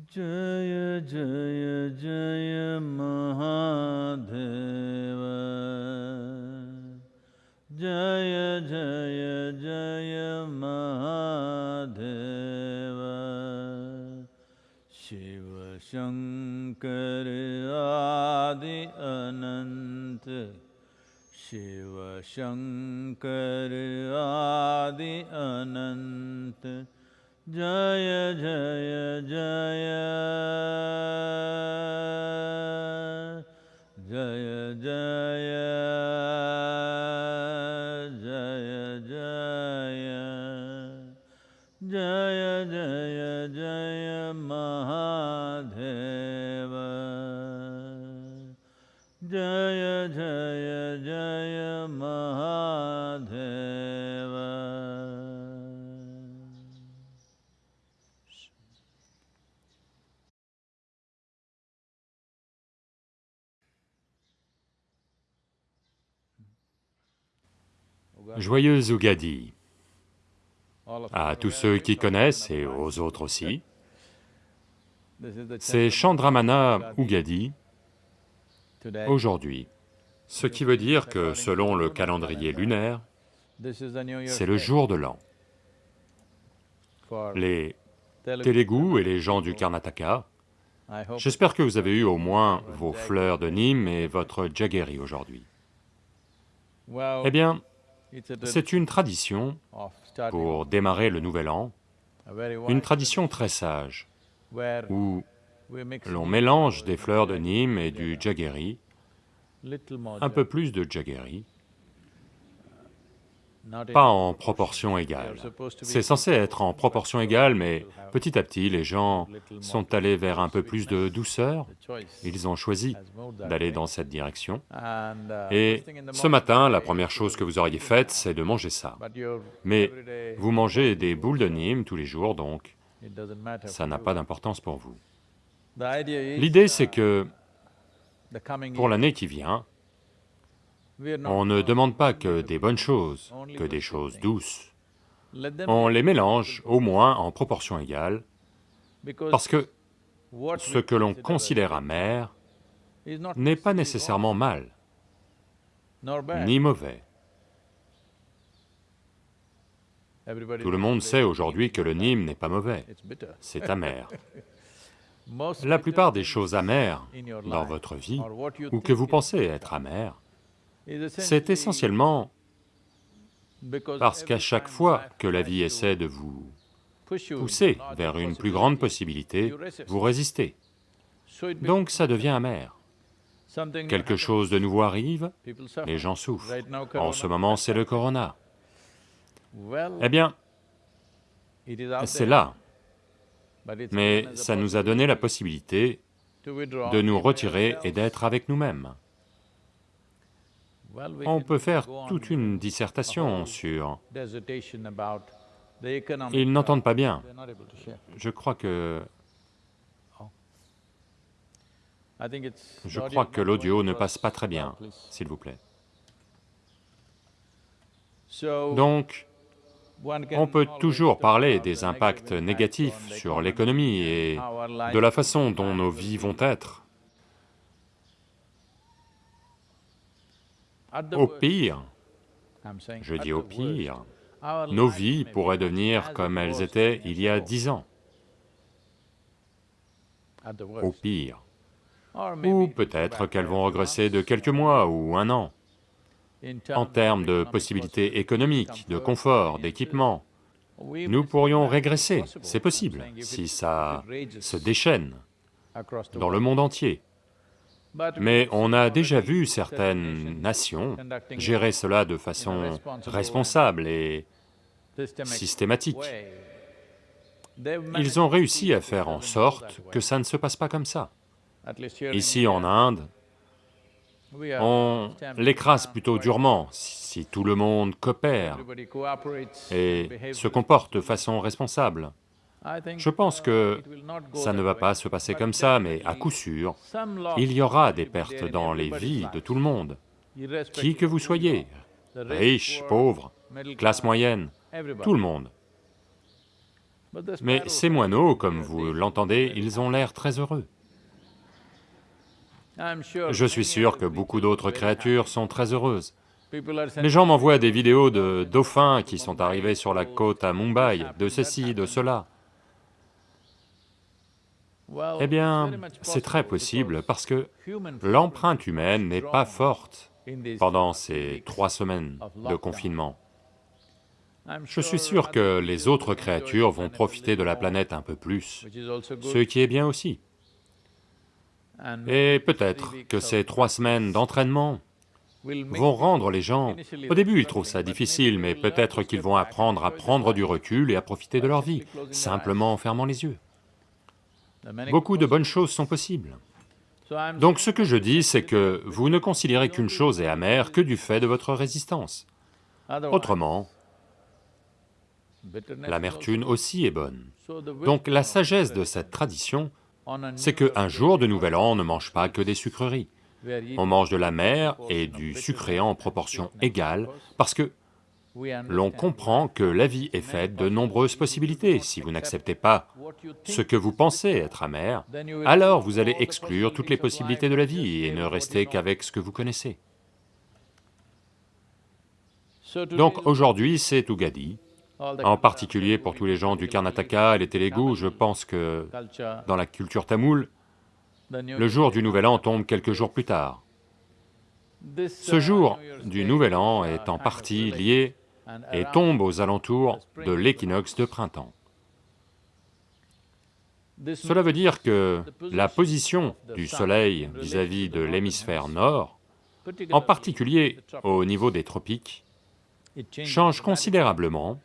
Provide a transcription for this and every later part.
जय जय जय महादेव। जय जय जय महादेव। शिव शङ्कर आदि अनन्त शिव शङ्कर आदि अनन्त Jaya Jaya Jaya Jaya Jaya Joyeux Ougadi à tous ceux qui connaissent et aux autres aussi. C'est Chandramana Ougadi aujourd'hui, ce qui veut dire que selon le calendrier lunaire, c'est le jour de l'an. Les Télégous et les gens du Karnataka, j'espère que vous avez eu au moins vos fleurs de Nîmes et votre jaggery aujourd'hui. Eh bien, c'est une tradition pour démarrer le nouvel an, une tradition très sage, où l'on mélange des fleurs de Nîmes et du jaggery, un peu plus de jaggery, pas en proportion égale. C'est censé être en proportion égale, mais petit à petit, les gens sont allés vers un peu plus de douceur, ils ont choisi d'aller dans cette direction. Et ce matin, la première chose que vous auriez faite, c'est de manger ça. Mais vous mangez des boules de Nîmes tous les jours, donc ça n'a pas d'importance pour vous. L'idée, c'est que pour l'année qui vient, on ne demande pas que des bonnes choses, que des choses douces. On les mélange au moins en proportion égale, parce que ce que l'on considère amer n'est pas nécessairement mal, ni mauvais. Tout le monde sait aujourd'hui que le Nîmes n'est pas mauvais, c'est amer. La plupart des choses amères dans votre vie, ou que vous pensez être amères, c'est essentiellement parce qu'à chaque fois que la vie essaie de vous pousser vers une plus grande possibilité, vous résistez. Donc ça devient amer. Quelque chose de nouveau arrive, les gens souffrent. En ce moment, c'est le corona. Eh bien, c'est là, mais ça nous a donné la possibilité de nous retirer et d'être avec nous-mêmes. On peut faire toute une dissertation sur... Ils n'entendent pas bien. Je crois que... Je crois que l'audio ne passe pas très bien, s'il vous plaît. Donc, on peut toujours parler des impacts négatifs sur l'économie et de la façon dont nos vies vont être. Au pire, je dis au pire, nos vies pourraient devenir comme elles étaient il y a dix ans. Au pire. Ou peut-être qu'elles vont regresser de quelques mois ou un an. En termes de possibilités économiques, de confort, d'équipement, nous pourrions régresser, c'est possible, si ça se déchaîne dans le monde entier. Mais on a déjà vu certaines nations gérer cela de façon responsable et systématique. Ils ont réussi à faire en sorte que ça ne se passe pas comme ça. Ici en Inde, on l'écrase plutôt durement si tout le monde coopère et se comporte de façon responsable. Je pense que ça ne va pas se passer comme ça, mais à coup sûr, il y aura des pertes dans les vies de tout le monde, qui que vous soyez, riches, pauvres, classe moyenne, tout le monde. Mais ces moineaux, comme vous l'entendez, ils ont l'air très heureux. Je suis sûr que beaucoup d'autres créatures sont très heureuses. Les gens m'envoient des vidéos de dauphins qui sont arrivés sur la côte à Mumbai, de ceci, de cela. Eh bien, c'est très possible parce que l'empreinte humaine n'est pas forte pendant ces trois semaines de confinement. Je suis sûr que les autres créatures vont profiter de la planète un peu plus, ce qui est bien aussi. Et peut-être que ces trois semaines d'entraînement vont rendre les gens... Au début, ils trouvent ça difficile, mais peut-être qu'ils vont apprendre à prendre du recul et à profiter de leur vie, simplement en fermant les yeux. Beaucoup de bonnes choses sont possibles. Donc ce que je dis, c'est que vous ne considérez qu'une chose est amère que du fait de votre résistance. Autrement, l'amertume aussi est bonne. Donc la sagesse de cette tradition, c'est qu'un jour de Nouvel An, on ne mange pas que des sucreries. On mange de la mer et du sucré en proportion égale, parce que l'on comprend que la vie est faite de nombreuses possibilités. Si vous n'acceptez pas ce que vous pensez être amer, alors vous allez exclure toutes les possibilités de la vie et ne rester qu'avec ce que vous connaissez. Donc aujourd'hui c'est Ugadi, en particulier pour tous les gens du Karnataka et les Télégoûts, je pense que dans la culture tamoule, le jour du Nouvel An tombe quelques jours plus tard. Ce jour du Nouvel An est en partie lié et tombe aux alentours de l'équinoxe de printemps. Cela veut dire que la position du Soleil vis-à-vis de l'hémisphère nord, en particulier au niveau des tropiques, change considérablement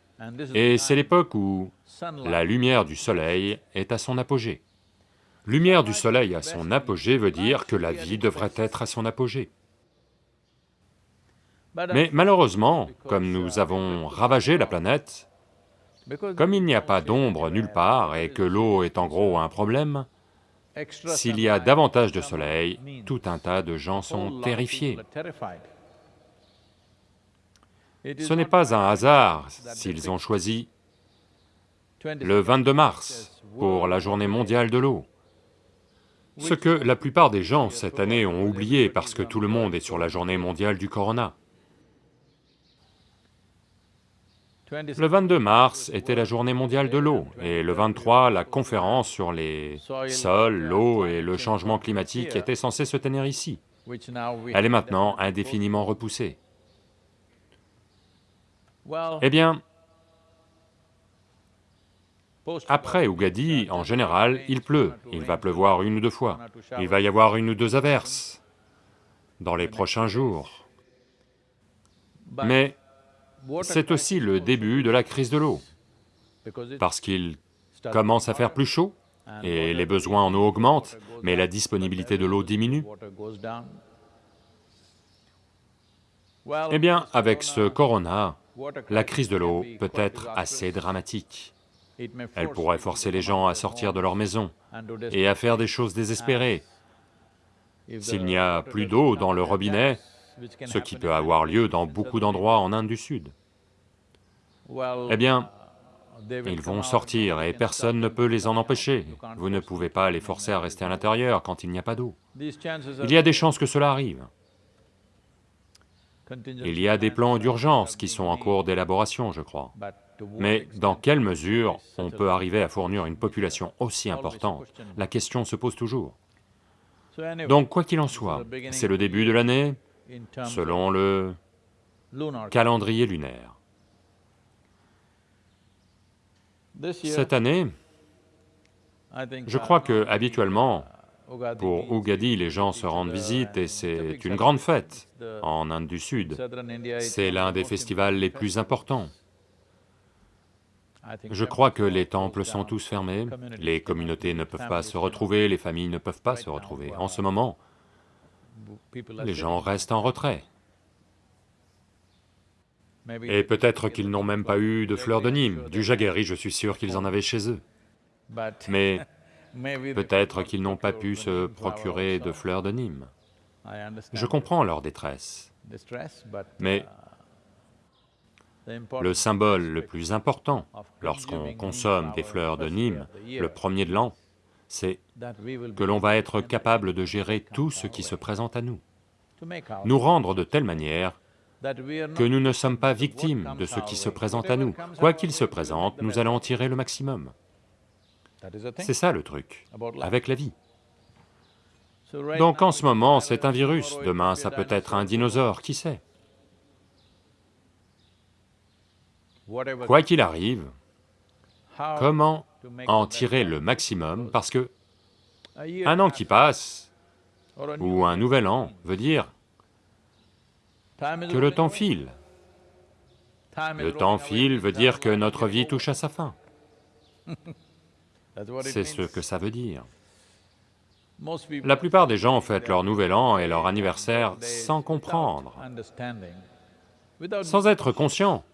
et c'est l'époque où la lumière du soleil est à son apogée. Lumière du soleil à son apogée veut dire que la vie devrait être à son apogée. Mais malheureusement, comme nous avons ravagé la planète, comme il n'y a pas d'ombre nulle part et que l'eau est en gros un problème, s'il y a davantage de soleil, tout un tas de gens sont terrifiés. Ce n'est pas un hasard s'ils ont choisi le 22 mars pour la journée mondiale de l'eau. Ce que la plupart des gens cette année ont oublié parce que tout le monde est sur la journée mondiale du corona. Le 22 mars était la journée mondiale de l'eau, et le 23, la conférence sur les sols, l'eau et le changement climatique était censée se tenir ici. Elle est maintenant indéfiniment repoussée. Eh bien, après Ougadi, en général, il pleut, il va pleuvoir une ou deux fois, il va y avoir une ou deux averses dans les prochains jours. Mais c'est aussi le début de la crise de l'eau, parce qu'il commence à faire plus chaud, et les besoins en eau augmentent, mais la disponibilité de l'eau diminue. Eh bien, avec ce corona, la crise de l'eau peut être assez dramatique. Elle pourrait forcer les gens à sortir de leur maison et à faire des choses désespérées. S'il n'y a plus d'eau dans le robinet, ce qui peut avoir lieu dans beaucoup d'endroits en Inde du Sud, eh bien, ils vont sortir et personne ne peut les en empêcher. Vous ne pouvez pas les forcer à rester à l'intérieur quand il n'y a pas d'eau. Il y a des chances que cela arrive. Il y a des plans d'urgence qui sont en cours d'élaboration, je crois. Mais dans quelle mesure on peut arriver à fournir une population aussi importante? La question se pose toujours. Donc quoi qu'il en soit, c'est le début de l'année selon le calendrier lunaire. Cette année, je crois que habituellement, pour Ugadi, les gens se rendent visite et c'est une grande fête en Inde du Sud. C'est l'un des festivals les plus importants. Je crois que les temples sont tous fermés, les communautés ne peuvent pas se retrouver, les familles ne peuvent pas se retrouver. En ce moment, les gens restent en retrait. Et peut-être qu'ils n'ont même pas eu de fleurs de Nîmes, du jaggery, je suis sûr qu'ils en avaient chez eux. Mais Peut-être qu'ils n'ont pas pu se procurer de fleurs de Nîmes. Je comprends leur détresse, mais le symbole le plus important lorsqu'on consomme des fleurs de Nîmes le premier de l'an, c'est que l'on va être capable de gérer tout ce qui se présente à nous, nous rendre de telle manière que nous ne sommes pas victimes de ce qui se présente à nous. Quoi qu'il se présente, nous allons en tirer le maximum. C'est ça le truc, avec la vie. Donc en ce moment, c'est un virus, demain ça peut être un dinosaure, qui sait? Quoi qu'il arrive, comment en tirer le maximum, parce que un an qui passe, ou un nouvel an, veut dire que le temps file. Le temps file veut dire que notre vie touche à sa fin. C'est ce que ça veut dire. La plupart des gens fêtent leur nouvel an et leur anniversaire sans comprendre, sans être conscients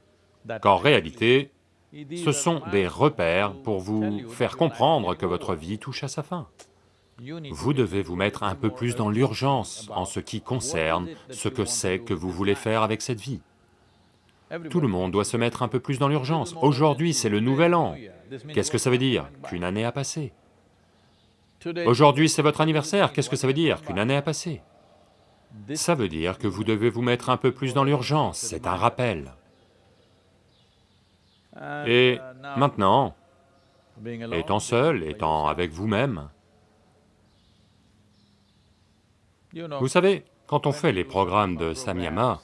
qu'en réalité, ce sont des repères pour vous faire comprendre que votre vie touche à sa fin. Vous devez vous mettre un peu plus dans l'urgence en ce qui concerne ce que c'est que vous voulez faire avec cette vie. Tout le monde doit se mettre un peu plus dans l'urgence. Aujourd'hui, c'est le nouvel an. Qu'est-ce que ça veut dire Qu'une année a passé? Aujourd'hui, c'est votre anniversaire. Qu'est-ce que ça veut dire Qu'une année a passé? Ça veut dire que vous devez vous mettre un peu plus dans l'urgence, c'est un rappel. Et maintenant, étant seul, étant avec vous-même, vous savez, quand on fait les programmes de Samyama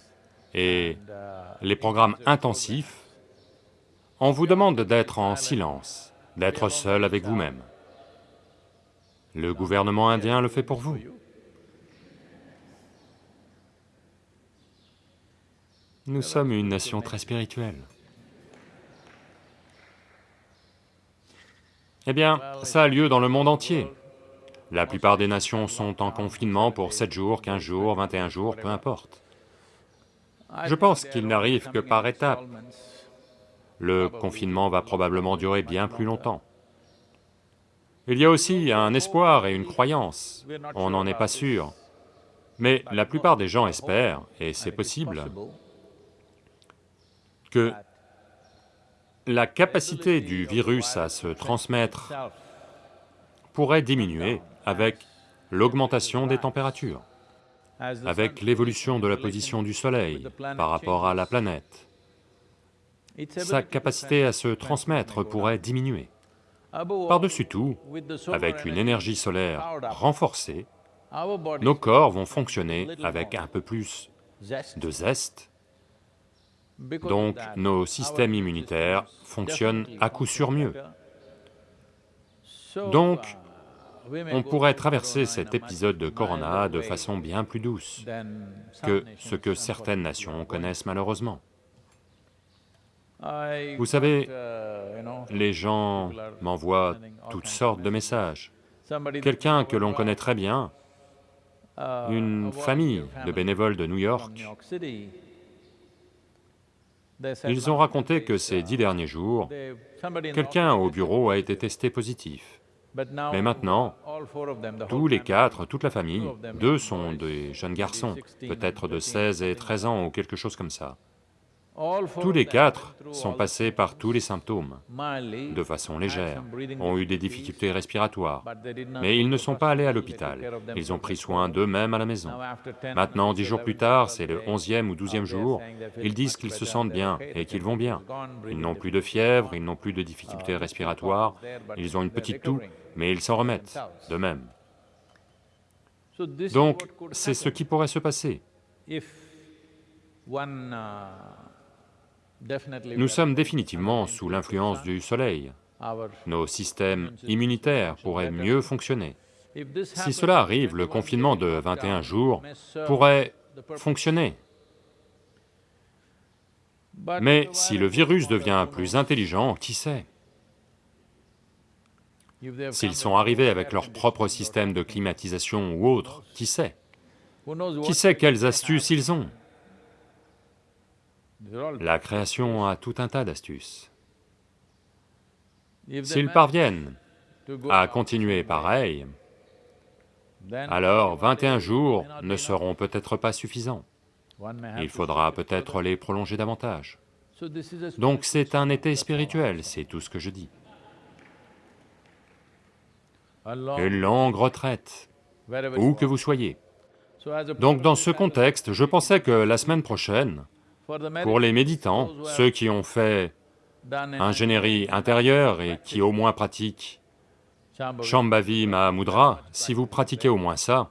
et les programmes intensifs, on vous demande d'être en silence, d'être seul avec vous-même. Le gouvernement indien le fait pour vous. Nous sommes une nation très spirituelle. Eh bien, ça a lieu dans le monde entier. La plupart des nations sont en confinement pour 7 jours, 15 jours, 21 jours, peu importe. Je pense qu'il n'arrive que par étapes. Le confinement va probablement durer bien plus longtemps. Il y a aussi un espoir et une croyance, on n'en est pas sûr. Mais la plupart des gens espèrent, et c'est possible, que la capacité du virus à se transmettre pourrait diminuer avec l'augmentation des températures, avec l'évolution de la position du Soleil par rapport à la planète. Sa capacité à se transmettre pourrait diminuer. Par-dessus tout, avec une énergie solaire renforcée, nos corps vont fonctionner avec un peu plus de zeste donc nos systèmes immunitaires fonctionnent à coup sûr mieux. Donc, on pourrait traverser cet épisode de Corona de façon bien plus douce que ce que certaines nations connaissent malheureusement. Vous savez, les gens m'envoient toutes sortes de messages. Quelqu'un que l'on connaît très bien, une famille de bénévoles de New York, ils ont raconté que ces dix derniers jours, quelqu'un au bureau a été testé positif. Mais maintenant, tous les quatre, toute la famille, deux sont des jeunes garçons, peut-être de 16 et 13 ans ou quelque chose comme ça. Tous les quatre sont passés par tous les symptômes, de façon légère, ont eu des difficultés respiratoires, mais ils ne sont pas allés à l'hôpital, ils ont pris soin d'eux-mêmes à la maison. Maintenant, dix jours plus tard, c'est le onzième ou douzième jour, ils disent qu'ils se sentent bien et qu'ils vont bien. Ils n'ont plus de fièvre, ils n'ont plus de difficultés respiratoires, ils ont une petite toux, mais ils s'en remettent d'eux-mêmes. Donc, c'est ce qui pourrait se passer. Nous sommes définitivement sous l'influence du soleil. Nos systèmes immunitaires pourraient mieux fonctionner. Si cela arrive, le confinement de 21 jours pourrait fonctionner. Mais si le virus devient plus intelligent, qui sait? S'ils sont arrivés avec leur propre système de climatisation ou autre, qui sait? Qui sait quelles astuces ils ont? La création a tout un tas d'astuces. S'ils parviennent à continuer pareil, alors 21 jours ne seront peut-être pas suffisants. Il faudra peut-être les prolonger davantage. Donc c'est un été spirituel, c'est tout ce que je dis. Une longue retraite, où que vous soyez. Donc dans ce contexte, je pensais que la semaine prochaine, pour les méditants, ceux qui ont fait ingénierie intérieure et qui au moins pratiquent Shambhavi Mahamudra, si vous pratiquez au moins ça,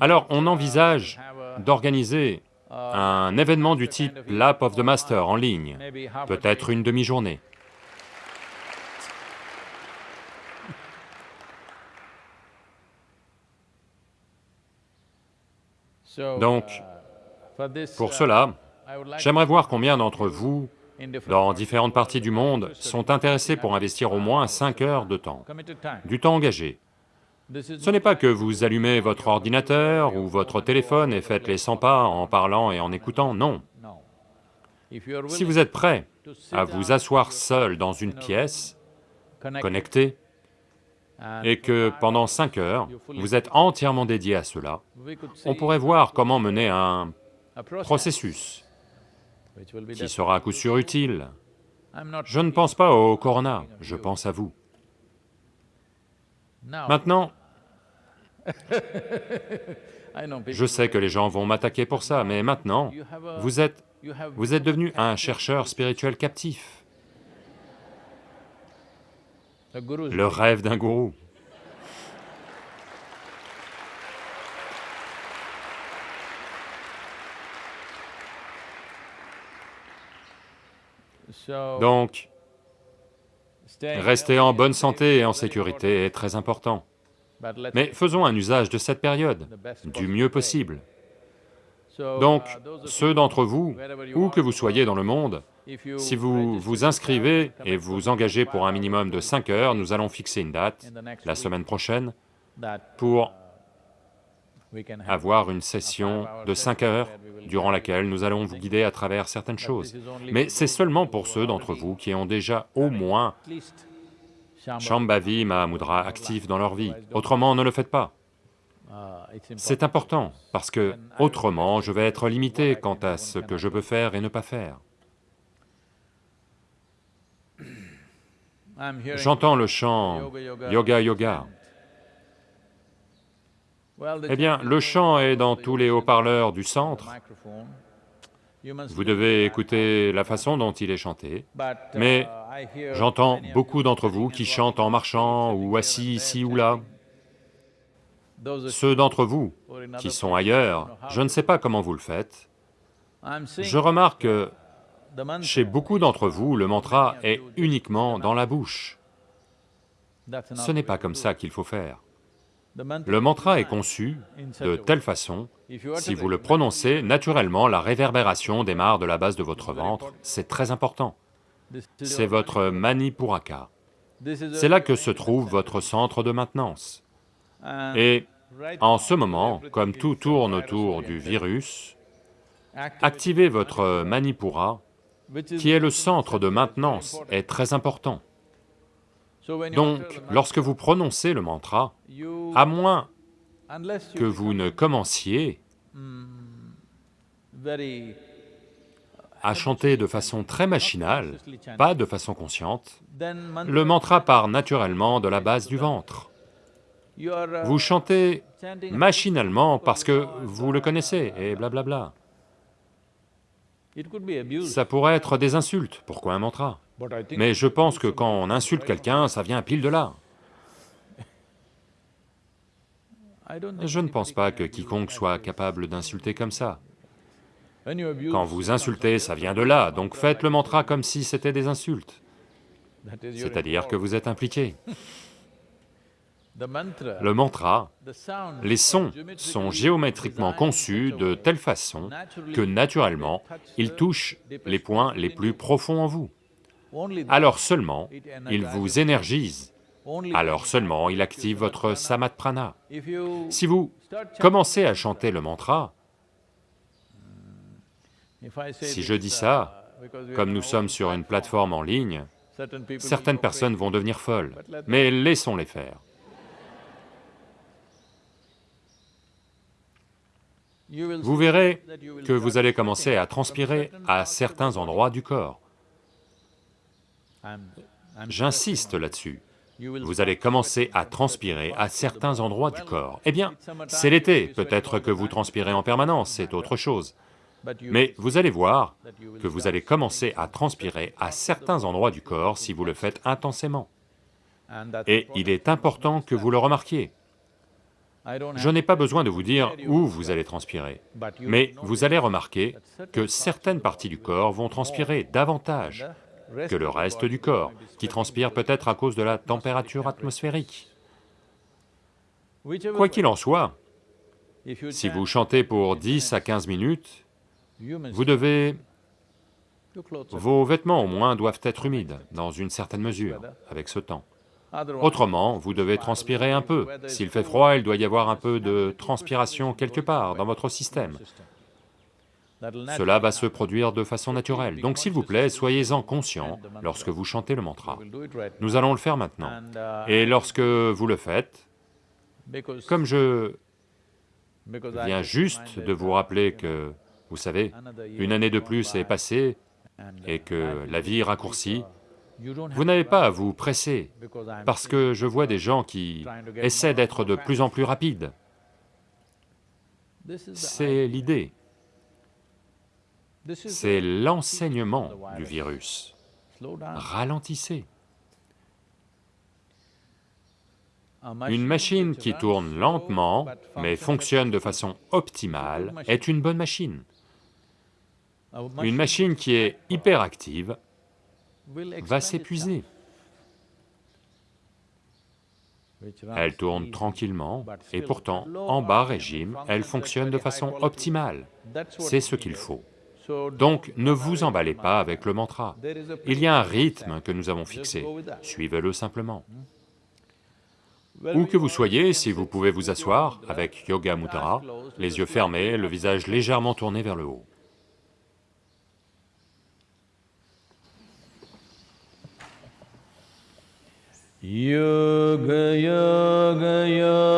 alors on envisage d'organiser un événement du type Lap of the Master en ligne, peut-être une demi-journée. Donc, pour cela, j'aimerais voir combien d'entre vous, dans différentes parties du monde, sont intéressés pour investir au moins 5 heures de temps, du temps engagé. Ce n'est pas que vous allumez votre ordinateur ou votre téléphone et faites les 100 pas en parlant et en écoutant, non. Si vous êtes prêt à vous asseoir seul dans une pièce, connecté, et que pendant cinq heures, vous êtes entièrement dédié à cela, on pourrait voir comment mener un processus qui sera à coup sûr utile. Je ne pense pas au corona, je pense à vous. Maintenant, je sais que les gens vont m'attaquer pour ça, mais maintenant, vous êtes, vous êtes devenu un chercheur spirituel captif. Le rêve d'un gourou. Donc, rester en bonne santé et en sécurité est très important. Mais faisons un usage de cette période, du mieux possible. Donc, ceux d'entre vous, où que vous soyez dans le monde, si vous vous inscrivez et vous engagez pour un minimum de 5 heures, nous allons fixer une date, la semaine prochaine, pour avoir une session de 5 heures durant laquelle nous allons vous guider à travers certaines choses. Mais c'est seulement pour ceux d'entre vous qui ont déjà au moins Shambhavi Mahamudra actif dans leur vie, autrement ne le faites pas. C'est important, parce que autrement je vais être limité quant à ce que je peux faire et ne pas faire. J'entends le chant Yoga Yoga. Eh bien, le chant est dans tous les haut-parleurs du centre. Vous devez écouter la façon dont il est chanté, mais j'entends beaucoup d'entre vous qui chantent en marchant ou assis ici ou là. Ceux d'entre vous qui sont ailleurs, je ne sais pas comment vous le faites, je remarque que chez beaucoup d'entre vous, le mantra est uniquement dans la bouche. Ce n'est pas comme ça qu'il faut faire. Le mantra est conçu de telle façon, si vous le prononcez, naturellement la réverbération démarre de la base de votre ventre, c'est très important. C'est votre Manipuraka. C'est là que se trouve votre centre de maintenance. Et en ce moment, comme tout tourne autour du virus, activez votre Manipura, qui est le centre de maintenance, est très important. Donc, lorsque vous prononcez le mantra, à moins que vous ne commenciez à chanter de façon très machinale, pas de façon consciente, le mantra part naturellement de la base du ventre. Vous chantez machinalement parce que vous le connaissez et blablabla. Ça pourrait être des insultes, pourquoi un mantra? Mais je pense que quand on insulte quelqu'un, ça vient pile de là. Je ne pense pas que quiconque soit capable d'insulter comme ça. Quand vous insultez, ça vient de là, donc faites le mantra comme si c'était des insultes. C'est-à-dire que vous êtes impliqué. Le mantra, les sons sont géométriquement conçus de telle façon que naturellement, ils touchent les points les plus profonds en vous. Alors seulement, ils vous énergisent, alors seulement il active votre samatprana. Si vous commencez à chanter le mantra, si je dis ça, comme nous sommes sur une plateforme en ligne, certaines personnes vont devenir folles, mais laissons-les faire. vous verrez que vous allez commencer à transpirer à certains endroits du corps. J'insiste là-dessus. Vous allez commencer à transpirer à certains endroits du corps. Eh bien, c'est l'été, peut-être que vous transpirez en permanence, c'est autre chose. Mais vous allez voir que vous allez commencer à transpirer à certains endroits du corps si vous le faites intensément. Et il est important que vous le remarquiez. Je n'ai pas besoin de vous dire où vous allez transpirer, mais vous allez remarquer que certaines parties du corps vont transpirer davantage que le reste du corps, qui transpire peut-être à cause de la température atmosphérique. Quoi qu'il en soit, si vous chantez pour 10 à 15 minutes, vous devez... Vos vêtements au moins doivent être humides, dans une certaine mesure, avec ce temps. Autrement, vous devez transpirer un peu. S'il fait froid, il doit y avoir un peu de transpiration quelque part dans votre système. Cela va se produire de façon naturelle. Donc s'il vous plaît, soyez-en conscient lorsque vous chantez le mantra. Nous allons le faire maintenant. Et lorsque vous le faites, comme je viens juste de vous rappeler que, vous savez, une année de plus est passée et que la vie raccourcie, vous n'avez pas à vous presser, parce que je vois des gens qui essaient d'être de plus en plus rapides. C'est l'idée. C'est l'enseignement du virus. Ralentissez. Une machine qui tourne lentement, mais fonctionne de façon optimale, est une bonne machine. Une machine qui est hyperactive va s'épuiser. Elle tourne tranquillement, et pourtant, en bas régime, elle fonctionne de façon optimale. C'est ce qu'il faut. Donc, ne vous emballez pas avec le mantra. Il y a un rythme que nous avons fixé, suivez-le simplement. Où que vous soyez, si vous pouvez vous asseoir, avec Yoga Mudra, les yeux fermés, le visage légèrement tourné vers le haut. Yoga Yoga Yogeshwaraya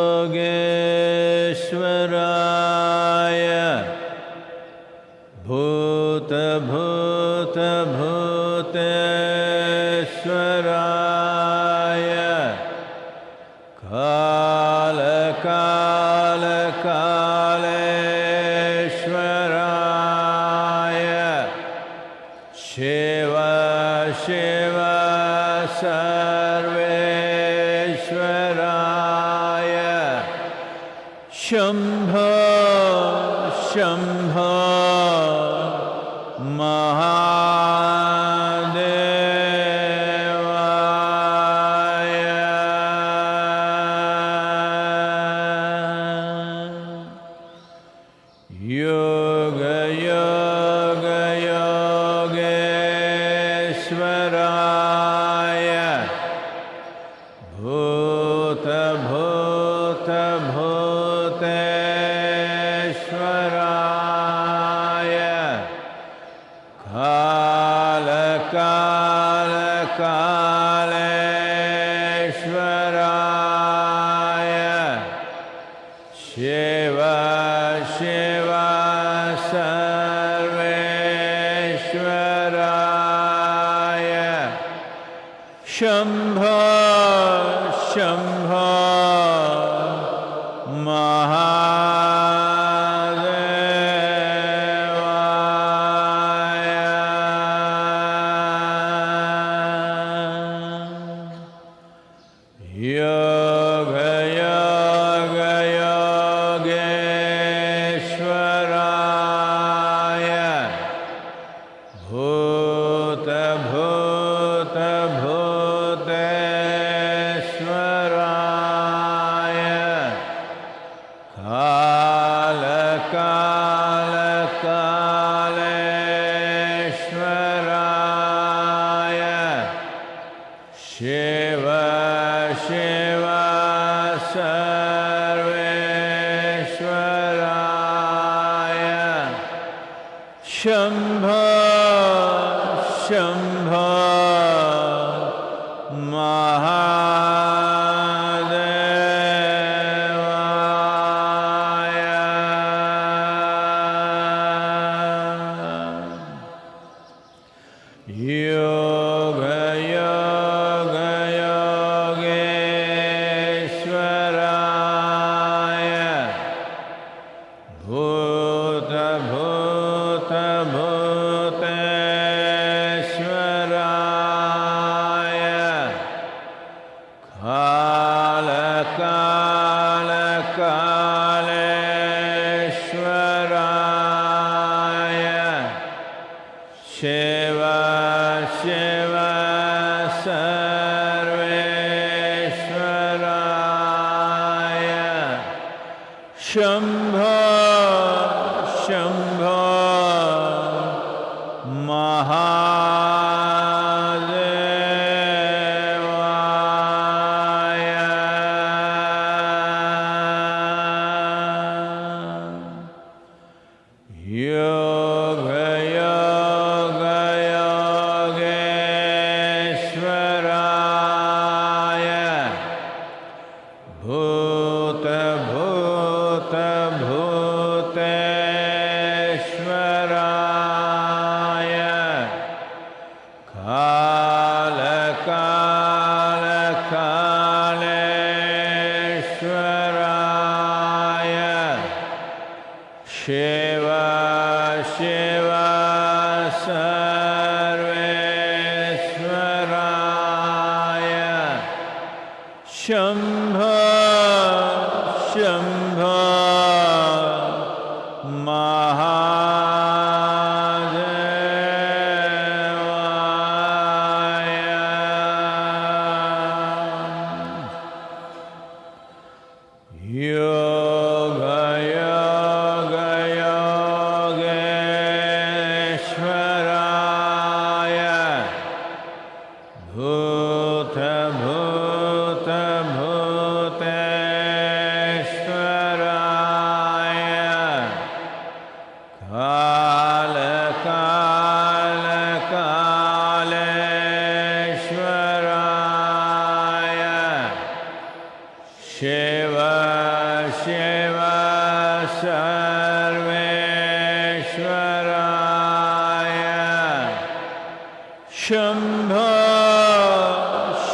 ेवा सर्वेश्वराय शम्भ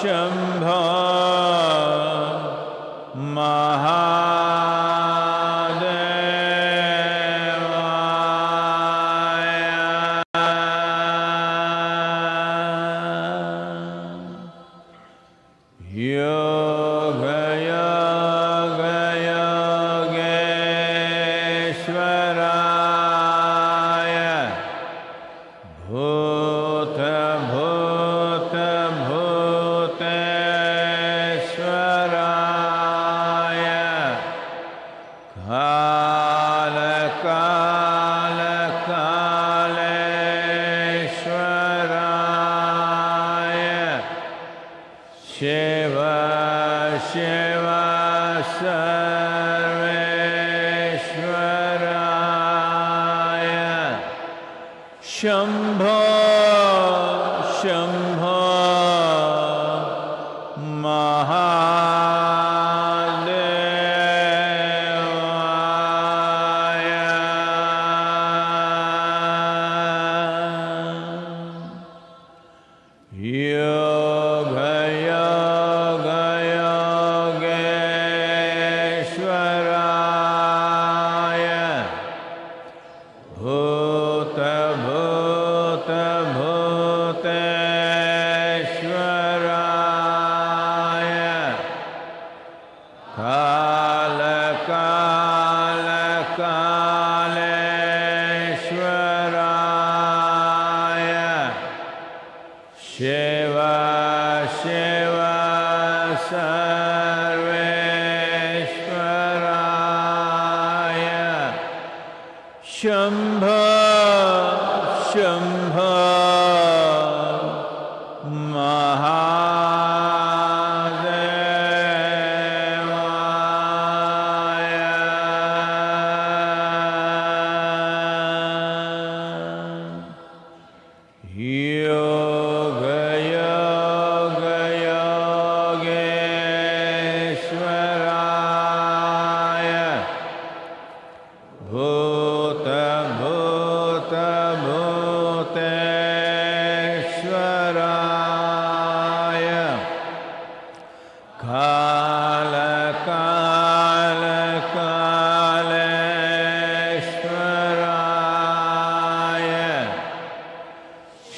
Shambho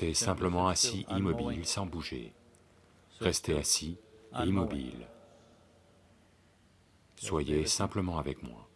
restez simplement assis immobile sans bouger. Restez assis immobile. Soyez simplement avec moi.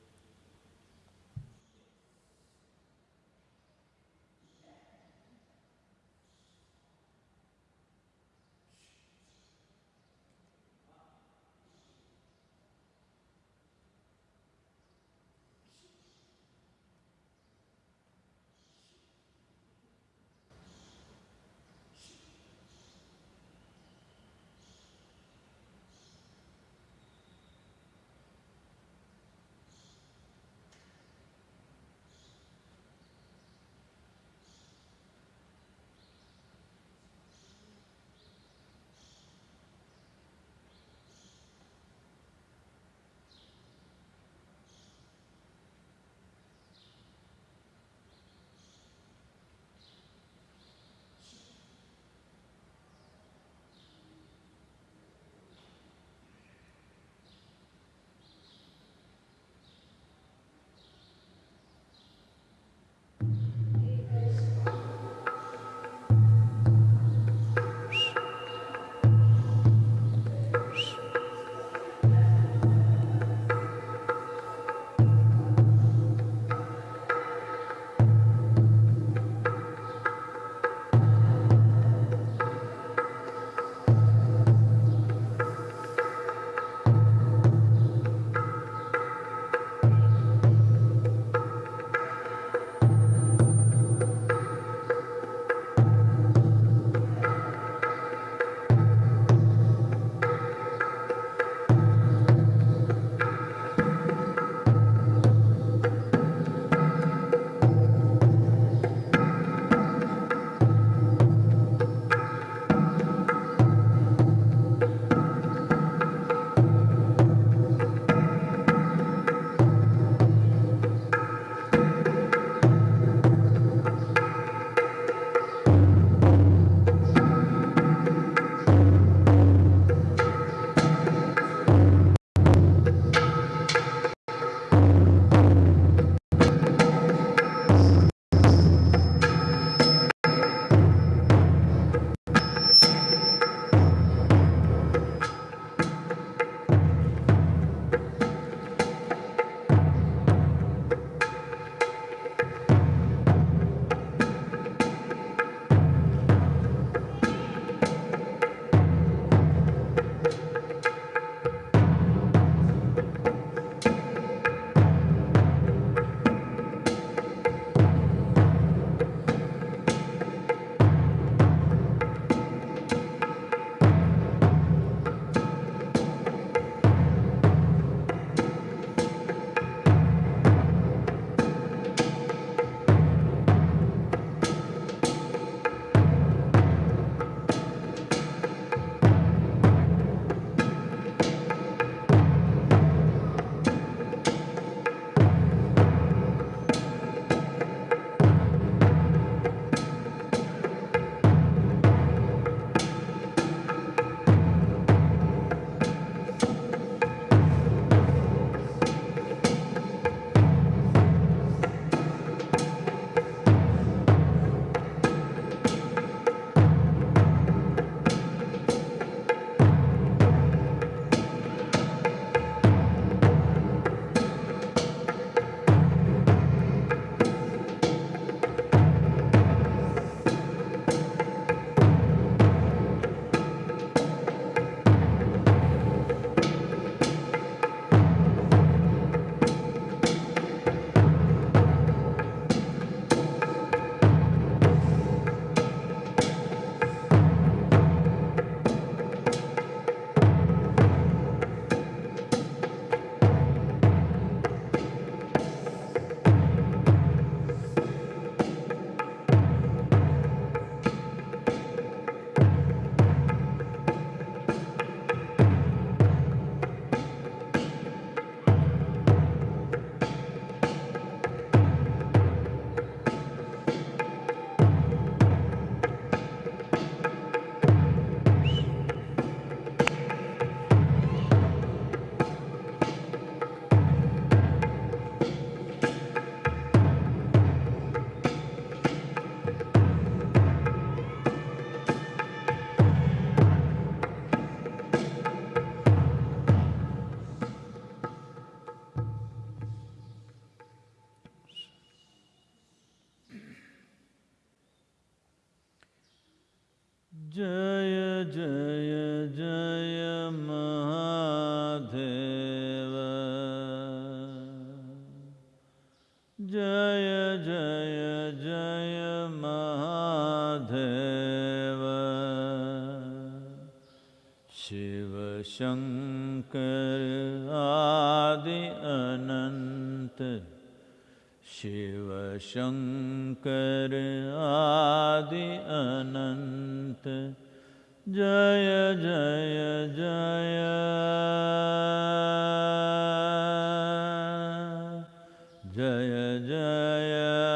Yeah.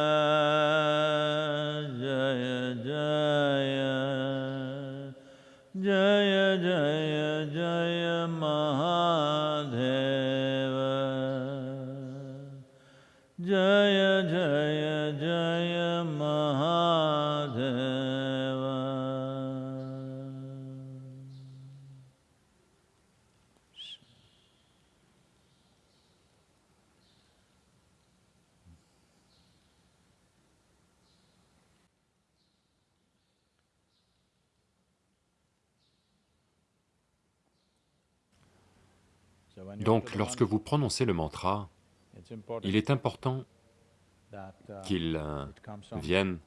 Lorsque vous prononcez le mantra, il est important qu'il euh, vienne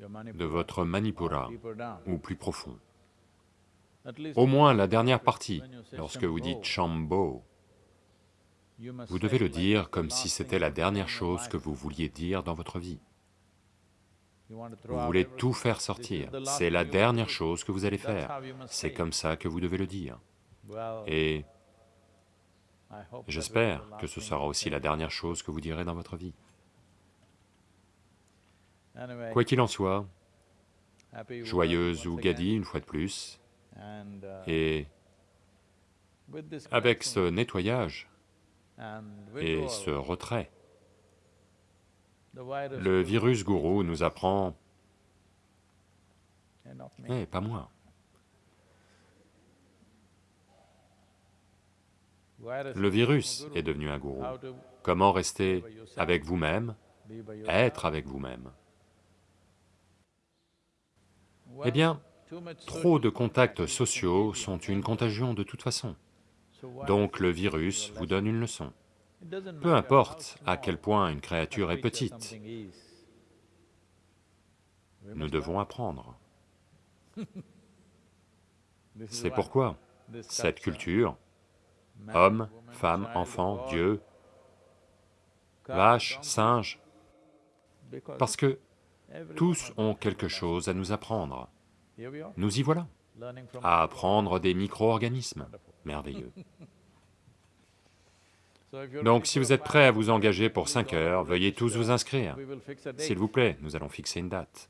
de votre Manipura, ou plus profond. Au moins la dernière partie, lorsque vous dites Shambho, vous devez le dire comme si c'était la dernière chose que vous vouliez dire dans votre vie. Vous voulez tout faire sortir, c'est la dernière chose que vous allez faire, c'est comme ça que vous devez le dire. J'espère que ce sera aussi la dernière chose que vous direz dans votre vie. Quoi qu'il en soit, joyeuse ou Gadi une fois de plus, et avec ce nettoyage et ce retrait, le virus gourou nous apprend, eh, pas moi. Le virus est devenu un gourou. Comment rester avec vous-même, être avec vous-même? Eh bien, trop de contacts sociaux sont une contagion de toute façon. Donc le virus vous donne une leçon. Peu importe à quel point une créature est petite, nous devons apprendre. C'est pourquoi cette culture, homme, femme, enfant, Dieu, vache, singe, parce que tous ont quelque chose à nous apprendre. Nous y voilà, à apprendre des micro-organismes. Merveilleux. Donc si vous êtes prêts à vous engager pour 5 heures, veuillez tous vous inscrire. S'il vous plaît, nous allons fixer une date.